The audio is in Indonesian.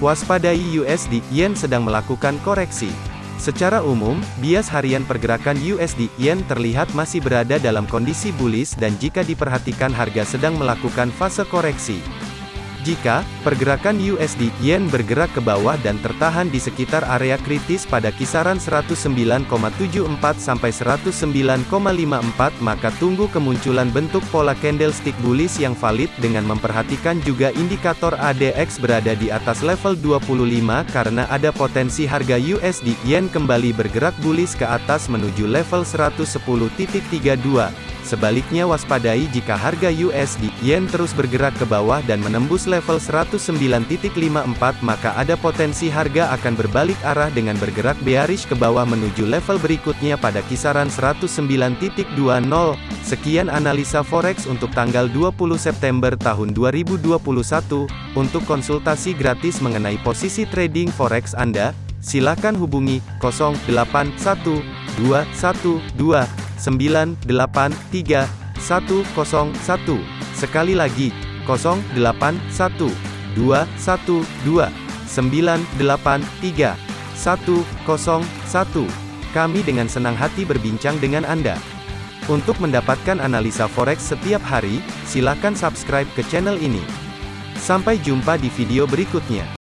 Waspadai USD Yen sedang melakukan koreksi. Secara umum, bias harian pergerakan USD Yen terlihat masih berada dalam kondisi bullish dan jika diperhatikan harga sedang melakukan fase koreksi. Jika pergerakan USD Yen bergerak ke bawah dan tertahan di sekitar area kritis pada kisaran 109,74 sampai 109,54 maka tunggu kemunculan bentuk pola candlestick bullish yang valid dengan memperhatikan juga indikator ADX berada di atas level 25 karena ada potensi harga USD Yen kembali bergerak bullish ke atas menuju level 110.32. Sebaliknya waspadai jika harga USD Yen terus bergerak ke bawah dan menembus level 109.54 maka ada potensi harga akan berbalik arah dengan bergerak bearish ke bawah menuju level berikutnya pada kisaran 109.20. Sekian analisa forex untuk tanggal 20 September tahun 2021. Untuk konsultasi gratis mengenai posisi trading forex Anda, silakan hubungi 081212 983 101. Sekali lagi, 081 212 983 101. Kami dengan senang hati berbincang dengan Anda. Untuk mendapatkan analisa forex setiap hari, silakan subscribe ke channel ini. Sampai jumpa di video berikutnya.